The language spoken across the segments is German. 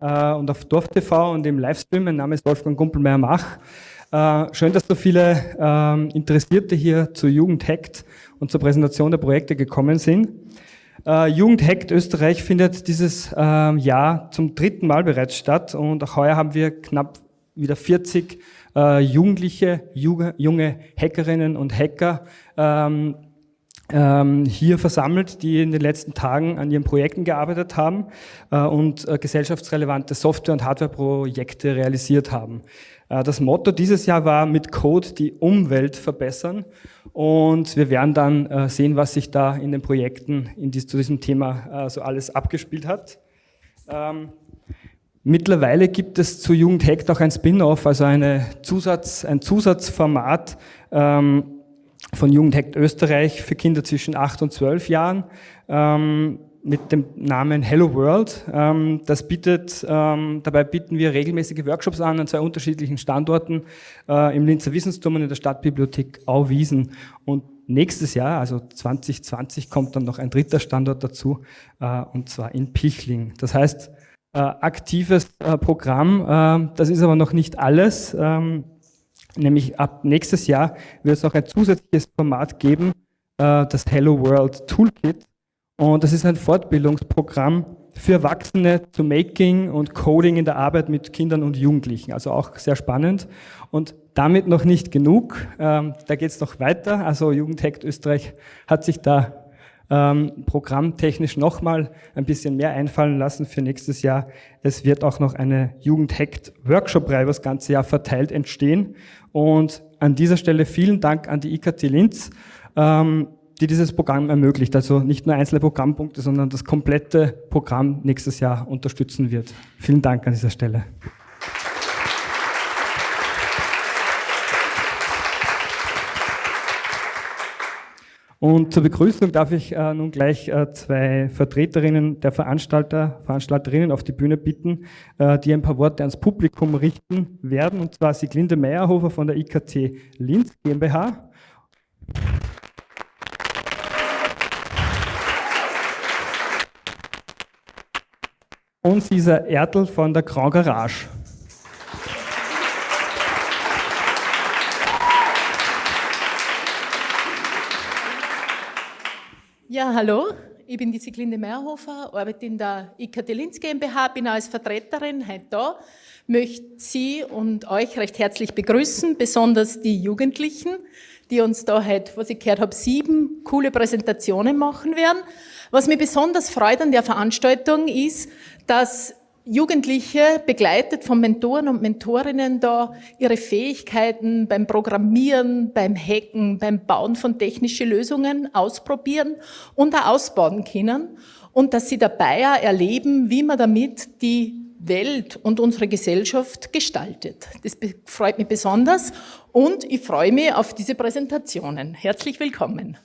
und auf Dorf TV und im Livestream. Mein Name ist Wolfgang Gumpelmeier-Mach. Äh, schön, dass so viele äh, Interessierte hier zur Jugend Hackt und zur Präsentation der Projekte gekommen sind. Äh, Jugend Hackt Österreich findet dieses äh, Jahr zum dritten Mal bereits statt und auch heuer haben wir knapp wieder 40 äh, Jugendliche, junge Hackerinnen und Hacker ähm, ähm, hier versammelt, die in den letzten Tagen an ihren Projekten gearbeitet haben äh, und äh, gesellschaftsrelevante Software- und Hardwareprojekte realisiert haben. Äh, das Motto dieses Jahr war mit Code die Umwelt verbessern und wir werden dann sehen, was sich da in den Projekten in dies, zu diesem Thema so alles abgespielt hat. Ähm, mittlerweile gibt es zu Jugend Hackt auch ein Spin-off, also eine Zusatz, ein Zusatzformat, ähm, von Jugendhackt Österreich für Kinder zwischen 8 und 12 Jahren ähm, mit dem Namen Hello World. Ähm, das bietet, ähm, dabei bieten wir regelmäßige Workshops an an zwei unterschiedlichen Standorten äh, im Linzer Wissensturm und in der Stadtbibliothek Auwiesen. Und nächstes Jahr, also 2020, kommt dann noch ein dritter Standort dazu, äh, und zwar in Pichling. Das heißt, äh, aktives äh, Programm, äh, das ist aber noch nicht alles. Ähm, Nämlich ab nächstes Jahr wird es auch ein zusätzliches Format geben, äh, das Hello World Toolkit. Und das ist ein Fortbildungsprogramm für Erwachsene zu Making und Coding in der Arbeit mit Kindern und Jugendlichen. Also auch sehr spannend. Und damit noch nicht genug. Ähm, da geht es noch weiter. Also Jugendhackt Österreich hat sich da ähm, programmtechnisch nochmal ein bisschen mehr einfallen lassen für nächstes Jahr. Es wird auch noch eine Jugendhackt-Workshop-Reihe das ganze Jahr verteilt entstehen. Und an dieser Stelle vielen Dank an die IKT Linz, ähm, die dieses Programm ermöglicht. Also nicht nur einzelne Programmpunkte, sondern das komplette Programm nächstes Jahr unterstützen wird. Vielen Dank an dieser Stelle. Und zur Begrüßung darf ich äh, nun gleich äh, zwei Vertreterinnen der Veranstalter, Veranstalterinnen auf die Bühne bitten, äh, die ein paar Worte ans Publikum richten werden. Und zwar Sieglinde Meyerhofer von der IKT Linz GmbH. Und Sisa Ertl von der Grand Garage. Ja, hallo, ich bin die Siglinde Meierhofer, arbeite in der IKT Linz GmbH, bin als Vertreterin heute da, möchte Sie und euch recht herzlich begrüßen, besonders die Jugendlichen, die uns da heute, was ich gehört habe, sieben coole Präsentationen machen werden. Was mich besonders freut an der Veranstaltung ist, dass Jugendliche, begleitet von Mentoren und Mentorinnen, da ihre Fähigkeiten beim Programmieren, beim Hacken, beim Bauen von technischen Lösungen ausprobieren und auch ausbauen können und dass sie dabei auch erleben, wie man damit die Welt und unsere Gesellschaft gestaltet. Das freut mich besonders und ich freue mich auf diese Präsentationen. Herzlich willkommen.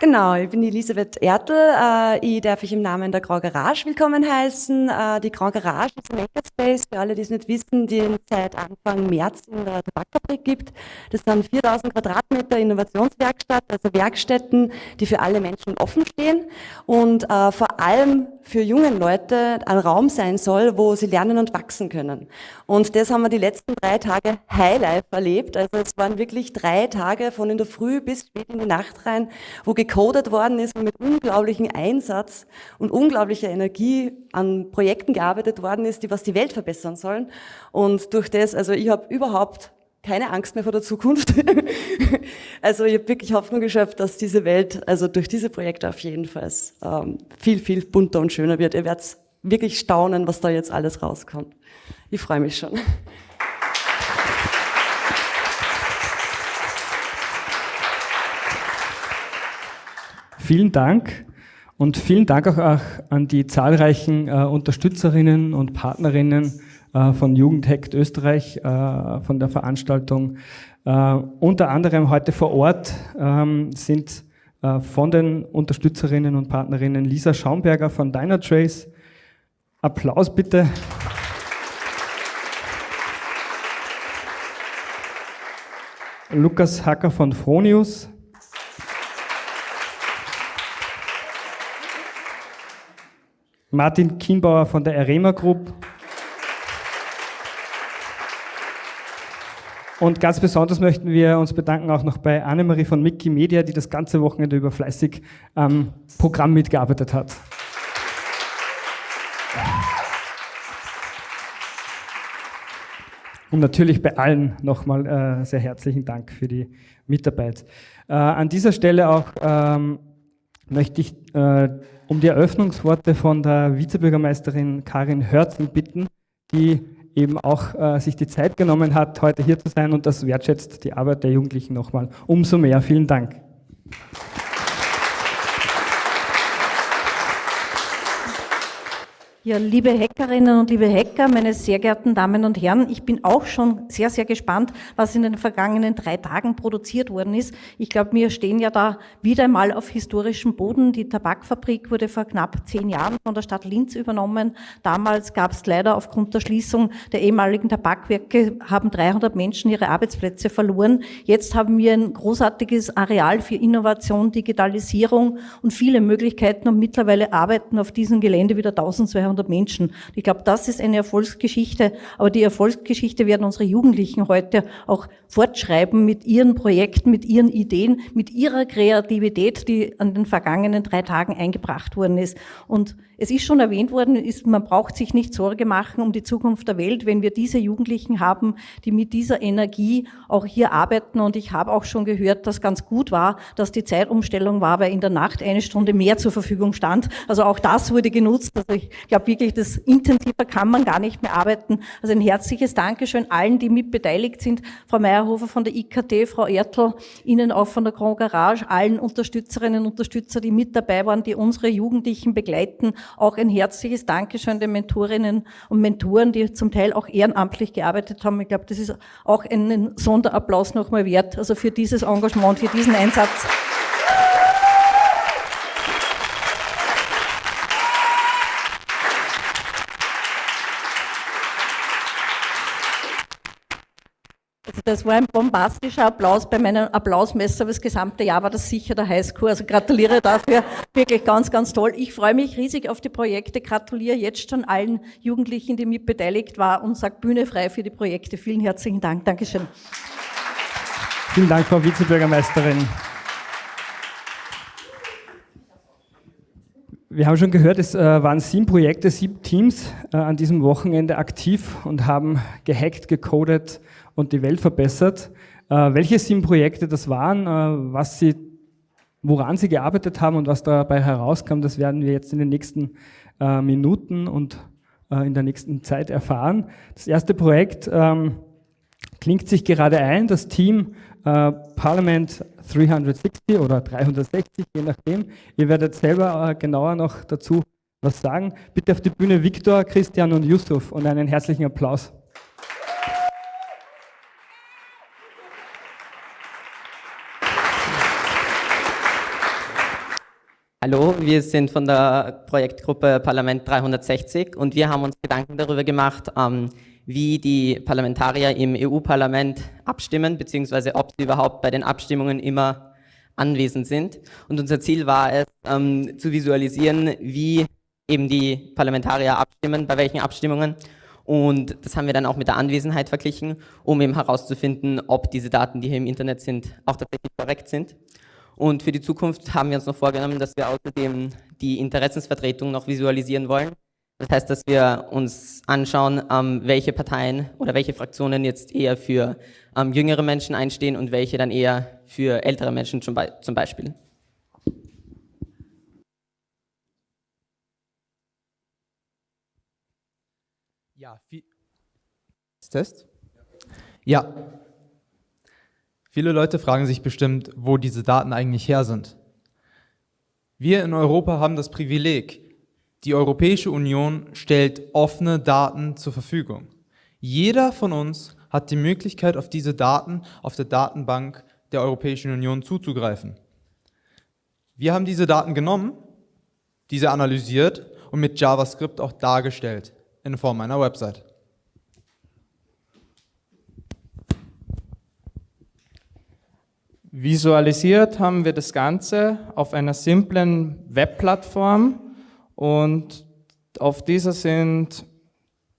Genau, ich bin Elisabeth Ertl. Äh, ich darf euch im Namen der Grand Garage willkommen heißen. Äh, die Grand Garage ist ein Makerspace, für alle, die es nicht wissen, die es seit Anfang März in der Tabakfabrik gibt. Das sind 4000 Quadratmeter Innovationswerkstatt, also Werkstätten, die für alle Menschen offen stehen und äh, vor allem für junge Leute ein Raum sein soll, wo sie lernen und wachsen können. Und das haben wir die letzten drei Tage Highlife erlebt. Also es waren wirklich drei Tage von in der Früh bis spät in die Nacht rein, wo gecodet worden ist und mit unglaublichem Einsatz und unglaublicher Energie an Projekten gearbeitet worden ist, die was die Welt verbessern sollen. Und durch das, also ich habe überhaupt keine Angst mehr vor der Zukunft. also ich habe wirklich Hoffnung geschöpft, dass diese Welt, also durch diese Projekte auf jeden Fall ähm, viel, viel bunter und schöner wird. Ihr werdet wirklich staunen, was da jetzt alles rauskommt. Ich freue mich schon. Vielen Dank und vielen Dank auch an die zahlreichen äh, Unterstützerinnen und Partnerinnen äh, von Jugendhackt Österreich, äh, von der Veranstaltung. Äh, unter anderem heute vor Ort ähm, sind äh, von den Unterstützerinnen und Partnerinnen Lisa Schaumberger von Dynatrace. Applaus bitte. Lukas Hacker von Fronius. Martin Kienbauer von der Arema Group. Und ganz besonders möchten wir uns bedanken auch noch bei Annemarie von Mickey Media, die das ganze Wochenende über fleißig am Programm mitgearbeitet hat. Und natürlich bei allen nochmal äh, sehr herzlichen Dank für die Mitarbeit. Äh, an dieser Stelle auch ähm, möchte ich äh, um die Eröffnungsworte von der Vizebürgermeisterin Karin Hörzing bitten, die eben auch äh, sich die Zeit genommen hat, heute hier zu sein und das wertschätzt die Arbeit der Jugendlichen nochmal umso mehr. Vielen Dank. Ja, liebe Hackerinnen und liebe Hacker, meine sehr geehrten Damen und Herren, ich bin auch schon sehr, sehr gespannt, was in den vergangenen drei Tagen produziert worden ist. Ich glaube, wir stehen ja da wieder einmal auf historischem Boden. Die Tabakfabrik wurde vor knapp zehn Jahren von der Stadt Linz übernommen. Damals gab es leider aufgrund der Schließung der ehemaligen Tabakwerke, haben 300 Menschen ihre Arbeitsplätze verloren. Jetzt haben wir ein großartiges Areal für Innovation, Digitalisierung und viele Möglichkeiten und mittlerweile arbeiten auf diesem Gelände wieder 1200 200 Menschen. Ich glaube, das ist eine Erfolgsgeschichte, aber die Erfolgsgeschichte werden unsere Jugendlichen heute auch fortschreiben mit ihren Projekten, mit ihren Ideen, mit ihrer Kreativität, die an den vergangenen drei Tagen eingebracht worden ist. Und es ist schon erwähnt worden, ist, man braucht sich nicht Sorge machen um die Zukunft der Welt, wenn wir diese Jugendlichen haben, die mit dieser Energie auch hier arbeiten. Und ich habe auch schon gehört, dass ganz gut war, dass die Zeitumstellung war, weil in der Nacht eine Stunde mehr zur Verfügung stand. Also auch das wurde genutzt. Also ich glaube wirklich, das intensiver kann man gar nicht mehr arbeiten. Also ein herzliches Dankeschön allen, die mit beteiligt sind. Frau Meyerhofer von der IKT, Frau Ertl, Ihnen auch von der Grand Garage, allen Unterstützerinnen und Unterstützer, die mit dabei waren, die unsere Jugendlichen begleiten auch ein herzliches Dankeschön den Mentorinnen und Mentoren, die zum Teil auch ehrenamtlich gearbeitet haben. Ich glaube, das ist auch einen Sonderapplaus nochmal wert, also für dieses Engagement, für diesen Einsatz. Das war ein bombastischer Applaus bei meinem Applausmesser. Das gesamte Jahr war das sicher der Highscore. Also gratuliere dafür. Wirklich ganz, ganz toll. Ich freue mich riesig auf die Projekte. Gratuliere jetzt schon allen Jugendlichen, die mit beteiligt waren und sage Bühne frei für die Projekte. Vielen herzlichen Dank. Dankeschön. Vielen Dank, Frau Vizebürgermeisterin. Wir haben schon gehört, es äh, waren sieben Projekte, sieben Teams äh, an diesem Wochenende aktiv und haben gehackt, gecodet, und die Welt verbessert. Äh, welche sieben Projekte das waren, äh, was sie, woran sie gearbeitet haben und was dabei herauskam, das werden wir jetzt in den nächsten äh, Minuten und äh, in der nächsten Zeit erfahren. Das erste Projekt ähm, klingt sich gerade ein, das Team äh, Parliament 360 oder 360, je nachdem. Ihr werdet selber äh, genauer noch dazu was sagen. Bitte auf die Bühne Viktor, Christian und Yusuf und einen herzlichen Applaus. Hallo, wir sind von der Projektgruppe Parlament 360 und wir haben uns Gedanken darüber gemacht, ähm, wie die Parlamentarier im EU-Parlament abstimmen, beziehungsweise ob sie überhaupt bei den Abstimmungen immer anwesend sind. Und unser Ziel war es, ähm, zu visualisieren, wie eben die Parlamentarier abstimmen, bei welchen Abstimmungen. Und das haben wir dann auch mit der Anwesenheit verglichen, um eben herauszufinden, ob diese Daten, die hier im Internet sind, auch tatsächlich korrekt sind. Und für die Zukunft haben wir uns noch vorgenommen, dass wir außerdem die Interessensvertretung noch visualisieren wollen. Das heißt, dass wir uns anschauen, ähm, welche Parteien oder welche Fraktionen jetzt eher für ähm, jüngere Menschen einstehen und welche dann eher für ältere Menschen zum, Be zum Beispiel. Ja, viel Test? Ja, Viele Leute fragen sich bestimmt, wo diese Daten eigentlich her sind. Wir in Europa haben das Privileg, die Europäische Union stellt offene Daten zur Verfügung. Jeder von uns hat die Möglichkeit, auf diese Daten auf der Datenbank der Europäischen Union zuzugreifen. Wir haben diese Daten genommen, diese analysiert und mit JavaScript auch dargestellt in Form einer Website. Visualisiert haben wir das Ganze auf einer simplen Webplattform und Auf dieser sind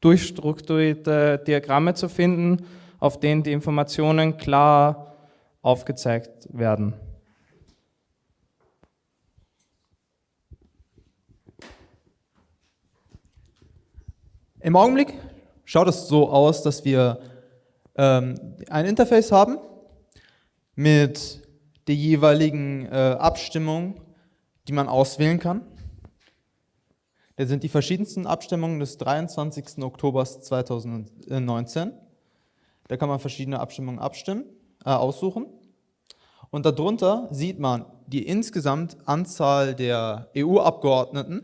durchstrukturierte Diagramme zu finden, auf denen die Informationen klar aufgezeigt werden. Im Augenblick schaut es so aus, dass wir ähm, ein Interface haben mit der jeweiligen äh, Abstimmung, die man auswählen kann. Da sind die verschiedensten Abstimmungen des 23. Oktober 2019. Da kann man verschiedene Abstimmungen abstimmen, äh, aussuchen. Und darunter sieht man die insgesamt Anzahl der EU-Abgeordneten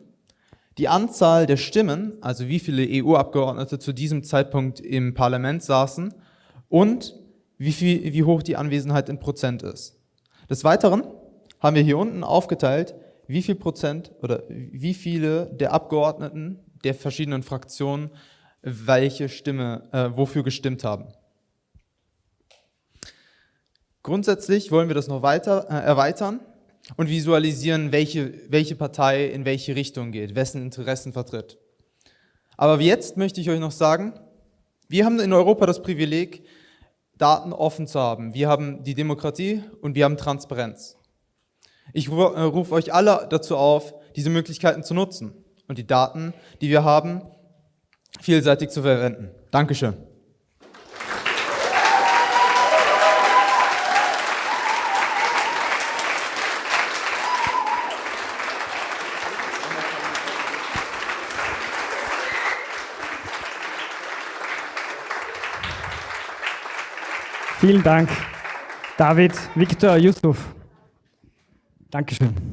die Anzahl der Stimmen, also wie viele EU-Abgeordnete zu diesem Zeitpunkt im Parlament saßen und wie, viel, wie hoch die Anwesenheit in Prozent ist. Des Weiteren haben wir hier unten aufgeteilt, wie viel Prozent oder wie viele der Abgeordneten der verschiedenen Fraktionen welche Stimme, äh, wofür gestimmt haben. Grundsätzlich wollen wir das noch weiter äh, erweitern und visualisieren, welche, welche Partei in welche Richtung geht, wessen Interessen vertritt. Aber jetzt möchte ich euch noch sagen, wir haben in Europa das Privileg, Daten offen zu haben. Wir haben die Demokratie und wir haben Transparenz. Ich äh, rufe euch alle dazu auf, diese Möglichkeiten zu nutzen und die Daten, die wir haben, vielseitig zu verwenden. Dankeschön. Vielen Dank, David, Viktor, Yusuf. Dankeschön.